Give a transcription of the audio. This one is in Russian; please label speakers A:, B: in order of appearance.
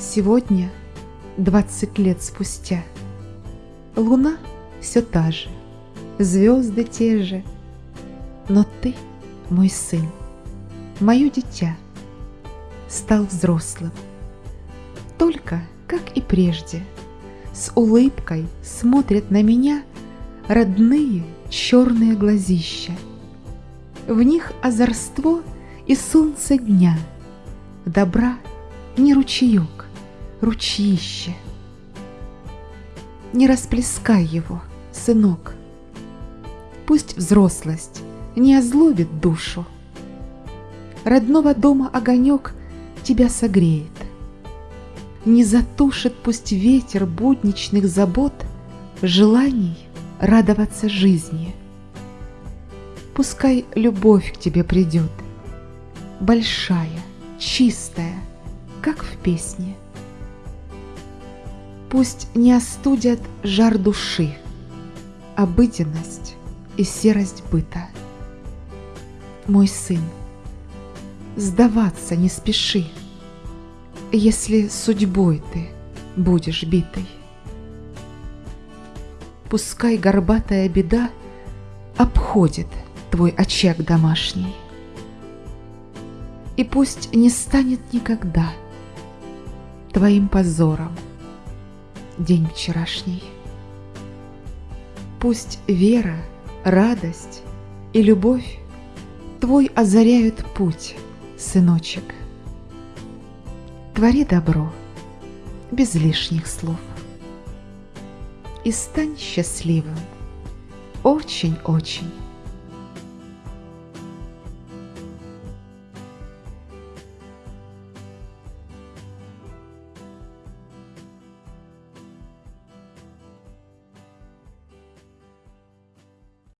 A: Сегодня, двадцать лет спустя, Луна все та же, звезды те же, Но ты, мой сын, мое дитя, Стал взрослым. Только, как и прежде, С улыбкой смотрят на меня Родные черные глазища. В них озорство и солнце дня, Добра не ручеек, ручище. Не расплескай его, сынок. Пусть взрослость не озлобит душу. Родного дома огонек тебя согреет. Не затушит пусть ветер будничных забот Желаний радоваться жизни. Пускай любовь к тебе придет, Большая, чистая, как в песне. Пусть не остудят жар души, Обыденность и серость быта. Мой сын, сдаваться не спеши, Если судьбой ты будешь битой. Пускай горбатая беда Обходит твой очаг домашний, И пусть не станет никогда Твоим позором день вчерашний. Пусть вера, радость и любовь Твой озаряют путь, сыночек. Твори добро без лишних слов. И стань счастливым, очень-очень.